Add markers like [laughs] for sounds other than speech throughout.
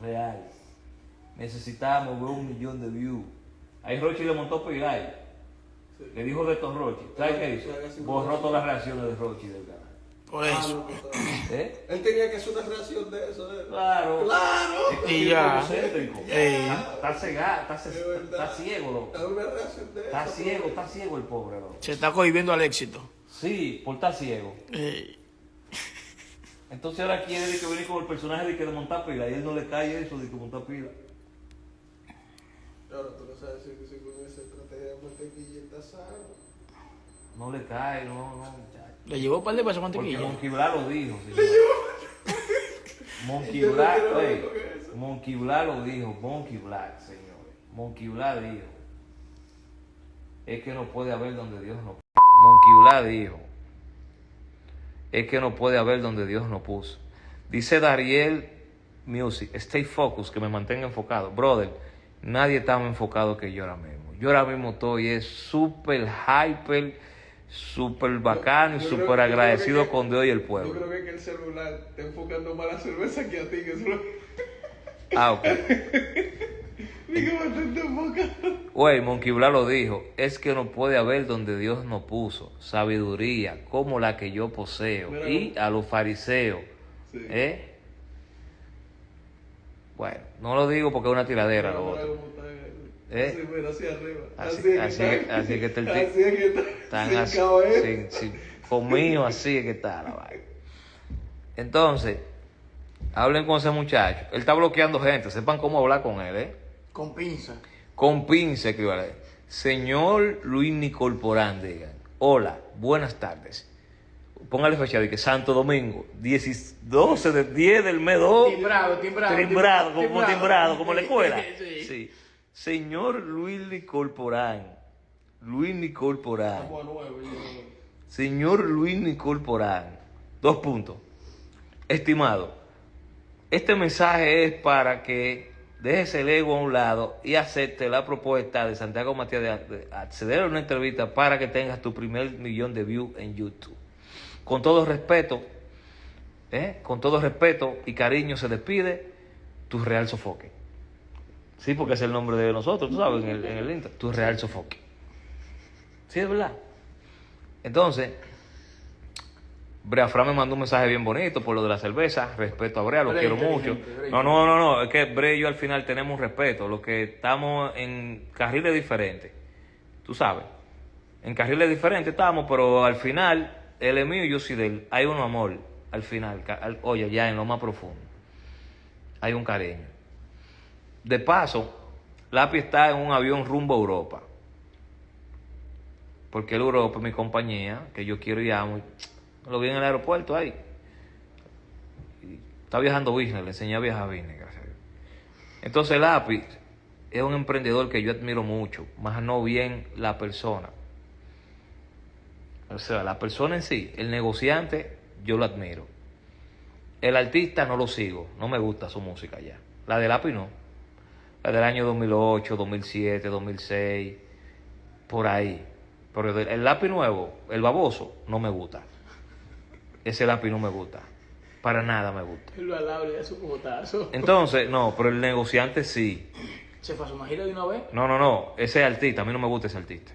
real. Necesitábamos ver un millón de views. Ahí Rochi le montó Pilar. Le dijo de estos Rochi. ¿Sabes qué hizo? Borró todas las reacciones de Rochi del canal. Por Ah, eso. no. ¿Eh? Él tenía que hacer una reacción de eso. ¿eh? Claro. ¡Claro! Y ya. Está, cegado, está, ciego, loco. Una reacción de Está eso. ciego, está ciego el pobre, loco. Se está cohibiendo al éxito. Sí, por estar ciego. Ey. Entonces ahora quiere de que venir con el personaje de que de montar pila y él no le cae eso de que montar pila. Ahora tú no sabes si, si con esa estrategia de mantequilla está sano. No le cae, no, no, muchacho. Le llevó un par de pesos Porque mantequilla. Monkey Bla lo dijo. señor. Monkey Bla, oye, Monkey Bla lo dijo, Monkey Black, señores. Monkey Bla dijo. Es que no puede haber donde Dios no Monkey Bla dijo. Es que no puede haber donde Dios no puso. Dice Dariel Music, stay focused, que me mantenga enfocado. Brother, nadie está más enfocado que yo ahora mismo. Yo ahora mismo estoy es súper hyper, súper bacano y Yo súper yo agradecido que- con Dios y el Yo pueblo. creo que, que el celular está enfocando más la cerveza que a ti, que eso lo... Ah, ok. [laughs] Güey, Monkey lo dijo, es que no puede haber donde Dios no puso sabiduría como la que yo poseo Mira, y a los fariseos. Sí. ¿Eh? Bueno, no lo digo porque es una tiradera lo Mira otro. está, eh. Así, hacia arriba. Así- es que así está. que- está el Así es que está. Sin así, cabeza. sin- sin- conmigo así es que está la vaina. Entonces, hablen con ese muchacho. Él está bloqueando gente, sepan cómo hablar con él, ¿eh? Con pinza. Con pinza, vale. Señor Luis Nicol Porán, digan. Hola, buenas tardes. Póngale fecha de que Santo Domingo, 10 12 de 10 del mes 2. Timbrado, timbrado, Timbrado, como timbrado. timbrado, como la escuela. [laughs] Sí. Sí. Señor Luis Nicol Porán. Luis Nicol Porán. Señor Luis Nicol Porán. Dos puntos. Estimado, este mensaje es para que dejes el ego a un lado y acepte la propuesta de Santiago Matías de, de acceder a una entrevista para que tengas tu primer millón de views en YouTube. Con todo respeto, ¿eh? con todo respeto y cariño se despide tu Real Sofoque. Sí, porque es el nombre de nosotros, tú sabes, en el, en el intro. Tu Real Sofoque. Sí, es verdad. Entonces, Brea Fra me mandó un mensaje bien bonito por lo de la cerveza. Respeto a Brea, lo Brea quiero mucho. No, no, no, no. Es que Brea y yo al final tenemos respeto. Lo que estamos en carriles diferentes. Tú sabes. En carriles diferentes estamos, pero al final, él es mío y yo soy de él. Hay un amor al final. al- oye, ya en lo más profundo. Hay un cariño. De paso, Lápiz está en un avión rumbo a Europa. Porque el Europa es mi compañía, que yo quiero y amo. y Lo vi en el aeropuerto ahí. Está viajando business, le enseñé a viajar business, gracias a Dios. Entonces Lápiz es un emprendedor que yo admiro mucho, más no bien la persona. O sea, la persona en sí, el negociante, yo lo admiro. El artista no lo sigo, no me gusta su música ya. La de Lápiz no. La del año 2008, 2007, 2006, por ahí. Pero el lápiz nuevo, el baboso, no me gusta. Ese lápiz no me gusta. Para nada me gusta. Lo su. Entonces, no, pero el negociante sí. Se gira de una vez. No, no, no. Ese artista, a mí no me gusta ese artista.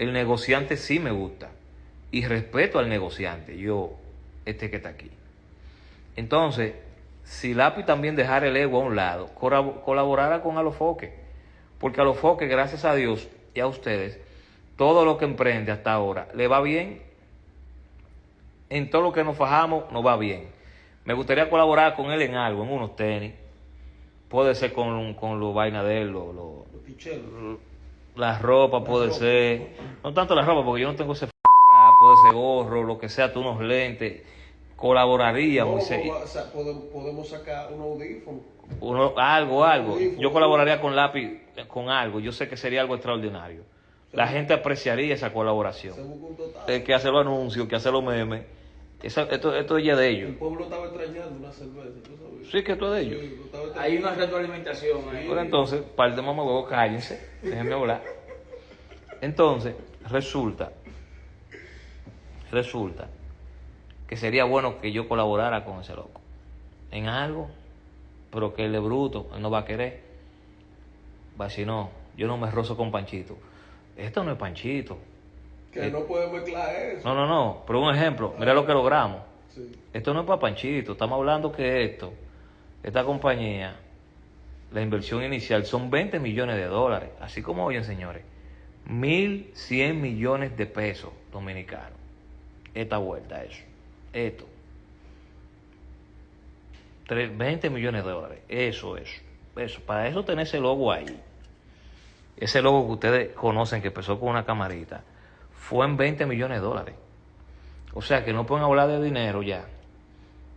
El negociante sí me gusta. Y respeto al negociante, yo, este que está aquí. Entonces, si Lápiz también dejara el ego a un lado, colab- colaborara con Alofoque. Porque Alofoque, gracias a Dios y a ustedes, todo lo que emprende hasta ahora le va bien. En todo lo que nos fajamos, nos va bien. Me gustaría colaborar con él en algo, en unos tenis. Puede ser con, con los vainas de él, lo- lo- Los pichelos. la ropa puede ropa. ser, no tanto la ropa, porque yo no tengo ese f puede ser gorro, lo que sea, tú unos lentes, se- No, podemos, podemos sacar un audífono. uno, algo, algo. Yo colaboraría con lápiz, con algo, yo sé que sería algo extraordinario. La gente apreciaría esa colaboración. El que hace los anuncios, que hace los memes, esa- esto, esto ya es de El ellos. pueblo estaba extrañando una cerveza, ¿tú sabes? Sí, que esto es de ellos. Sí, Hay una retroalimentación ahí. Pero entonces, par de mamagüevos, cállense, déjenme hablar. Entonces, resulta, resulta que sería bueno que yo colaborara con ese loco. En algo, pero que él es bruto, él no va a querer. Va a decir, no, yo no me rozo con Panchito. Esto no es Panchito. Que no puede mezclar eso. No, no, no, pero un ejemplo, mira lo que logramos. Sí. Esto no es para Panchito, estamos hablando que esto, esta compañía, la inversión inicial son 20 millones de dólares, así como oyen señores, 1.100 millones de pesos dominicanos. Esta vuelta, eso, esto. Tres- 20 millones de dólares, eso, eso, eso. Para eso tener ese logo ahí. Ese logo que ustedes conocen que empezó con una camarita, fue en 20 millones de dólares. O sea que no pueden hablar de dinero ya,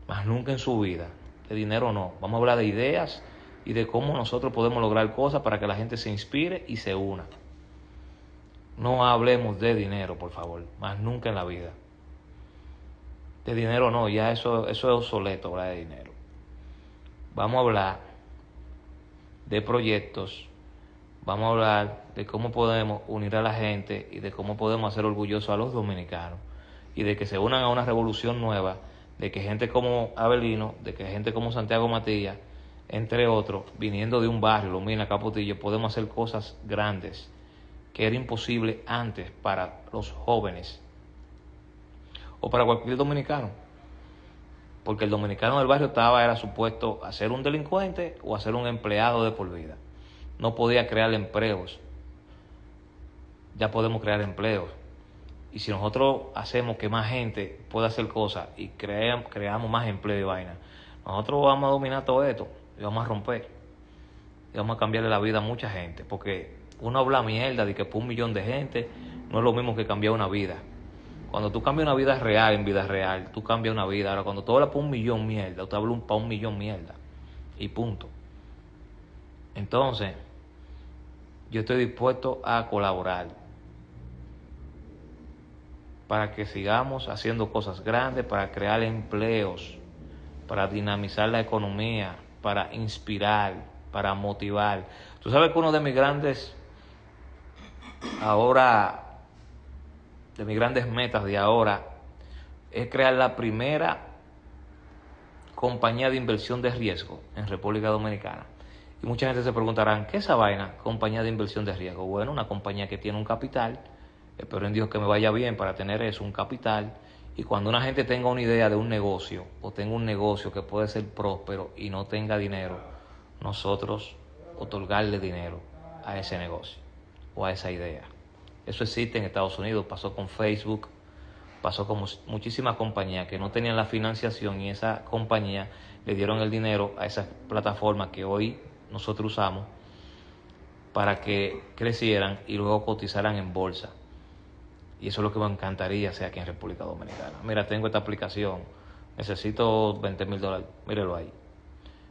más nunca en su vida. De dinero no. Vamos a hablar de ideas y de cómo nosotros podemos lograr cosas para que la gente se inspire y se una. No hablemos de dinero, por favor, más nunca en la vida. De dinero no, ya eso, eso es obsoleto hablar de dinero. Vamos a hablar de proyectos, vamos a hablar de cómo podemos unir a la gente y de cómo podemos hacer orgullosos a los dominicanos y de que se unan a una revolución nueva, de que gente como Abelino, de que gente como Santiago Matías, entre otros, viniendo de un barrio, lo Mina, Capotillo, podemos hacer cosas grandes que era imposible antes para los jóvenes o para cualquier dominicano. Porque el dominicano del barrio estaba, era supuesto a ser un delincuente o a ser un empleado de por vida. No podía crear empleos. Ya podemos crear empleos. Y si nosotros hacemos que más gente pueda hacer cosas y cream- creamos más empleo y vaina, nosotros vamos a dominar todo esto y vamos a romper. Y vamos a cambiarle la vida a mucha gente. Porque uno habla mierda de que por un millón de gente no es lo mismo que cambiar una vida. Cuando tú cambias una vida real en vida real, tú cambias una vida. Ahora, cuando tú hablas por un millón mierda, usted habla un, para un millón mierda. Y punto. Entonces, yo estoy dispuesto a colaborar para que sigamos haciendo cosas grandes, para crear empleos, para dinamizar la economía, para inspirar, para motivar. Tú sabes que uno de mis grandes, ahora, de mis grandes metas de ahora, es crear la primera compañía de inversión de riesgo en República Dominicana. Y mucha gente se preguntarán, ¿qué es esa vaina? Compañía de inversión de riesgo. Bueno, una compañía que tiene un capital, espero en Dios que me vaya bien para tener eso, un capital, y cuando una gente tenga una idea de un negocio o tenga un negocio que puede ser próspero y no tenga dinero, nosotros otorgarle dinero a ese negocio o a esa idea. Eso existe en Estados Unidos, pasó con Facebook, pasó con muchísimas compañías que no tenían la financiación y esa compañía le dieron el dinero a esas plataformas que hoy nosotros usamos para que crecieran y luego cotizaran en bolsa. Y eso es lo que me encantaría hacer aquí en República Dominicana. Mira, tengo esta aplicación, necesito 20 mil dólares, mírelo ahí.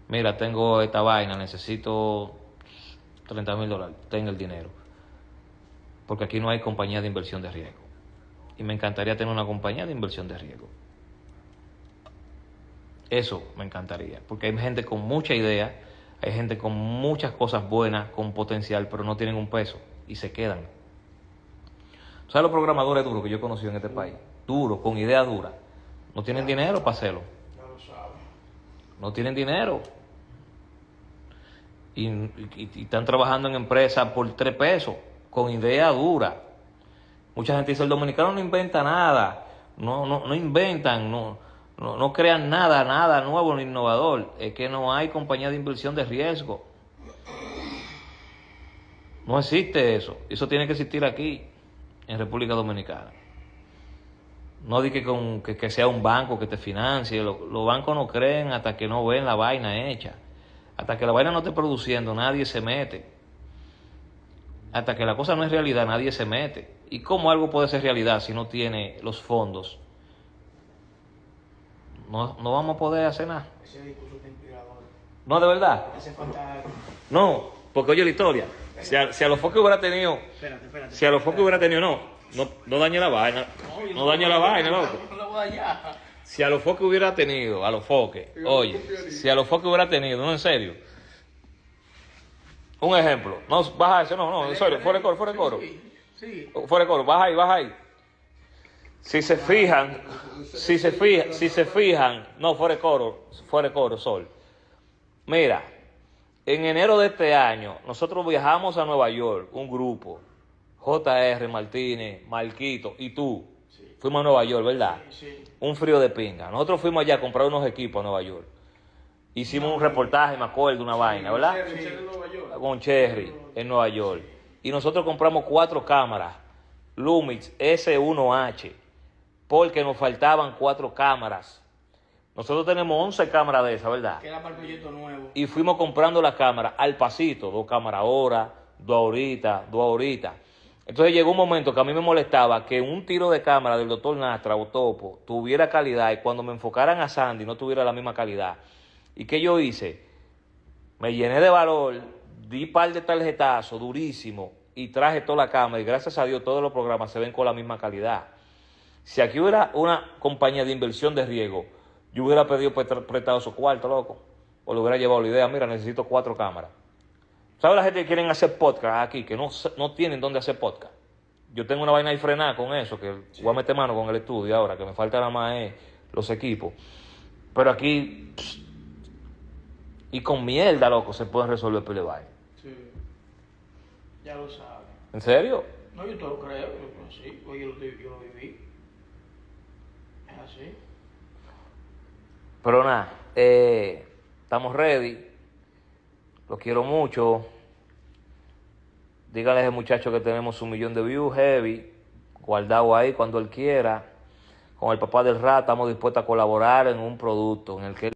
Mira, tengo esta vaina, necesito 30 mil dólares, tengo el dinero. Porque aquí no hay compañía de inversión de riesgo. Y me encantaría tener una compañía de inversión de riesgo. Eso me encantaría, porque hay gente con mucha idea, hay gente con muchas cosas buenas, con potencial, pero no tienen un peso y se quedan. ¿Sabes los programadores duros que yo he conocido en este país? Duros, con ideas duras. No tienen dinero para hacerlo. Ya lo sabes. No tienen dinero. Y, y- y están trabajando en empresas por tres pesos, con idea dura. Mucha gente dice, el dominicano no inventa nada. No, no, no inventan, no, no, no crean nada, nada nuevo ni innovador. Es que no hay compañía de inversión de riesgo. No existe eso. Eso tiene que existir aquí, en República Dominicana. No di que, con, que, que sea un banco que te financie. Lo- Los bancos no creen hasta que no ven la vaina hecha. Hasta que la vaina no esté produciendo, nadie se mete. Hasta que la cosa no es realidad, nadie se mete. ¿Y cómo algo puede ser realidad si no tiene los fondos? No, no vamos a poder hacer nada. Ese discurso está inspirador. No, de verdad. Hace falta. No, porque oye la historia. Si a, si a los foques hubiera tenido, Espérate, espérate. si a los foques hubiera tenido, no, no, no dañe la vaina. No dañe la vaina, loco. No lo voy a dañar. Si a los foques hubiera tenido, a los foques, oye, si a los foques hubiera tenido, no en serio. Un ejemplo, no, baja eso, no, no, en serio, fuera de coro, fuera de coro, Sí, sí. fuera de coro, baja ahí, baja ahí. Si se fijan, si se fijan, si se fijan, no, fuera de coro, fuera de coro, sol. Mira, en enero de este año, nosotros viajamos a Nueva York, un grupo, JR, Martínez, Marquito y tú. Sí. Fuimos a Nueva York, ¿verdad? Sí. Un frío de pinga. Nosotros fuimos allá a comprar unos equipos a Nueva York. Hicimos un reportaje, me acuerdo, una vaina, ¿verdad? Cherry, Cherry, Nueva York. Con Cherry en Nueva York. Y nosotros compramos cuatro cámaras, Lumix S1H, porque nos faltaban cuatro cámaras. Nosotros tenemos 11 cámaras de esas, ¿verdad? Que era para el proyecto nuevo. y fuimos comprando las cámaras al pasito, dos cámaras ahora, dos ahorita, dos ahorita. Entonces llegó un momento que a mí me molestaba que un tiro de cámara del doctor Nastra o Topo tuviera calidad y cuando me enfocaran a Sandy no tuviera la misma calidad. ¿Y qué yo hice? Me llené de valor, di par de tarjetazos durísimo y traje toda la cámara y gracias a Dios todos los programas se ven con la misma calidad. Si aquí hubiera una compañía de inversión de riesgo, yo hubiera pedido prestado su cuarto, loco. O le hubiera llevado la idea, mira, necesito cuatro cámaras. ¿Sabes la gente que quieren hacer podcast aquí, que no, no tienen dónde hacer podcast? Yo tengo una vaina ahí frenada con eso, que voy a meter mano con el estudio ahora, que me falta nada más los equipos. Pero aquí, pss, y con mierda, loco, se pueden resolver vaina. Sí. Ya lo sabes. ¿En serio? No, yo te lo creo. Yo, sí, yo, lo- yo lo viví. Así. Pero nada, eh, estamos ready. Los quiero mucho. Dígale a ese muchacho que tenemos un millón de views heavy, guardado ahí cuando él quiera. Con el papá del rat estamos dispuestos a colaborar en un producto en el que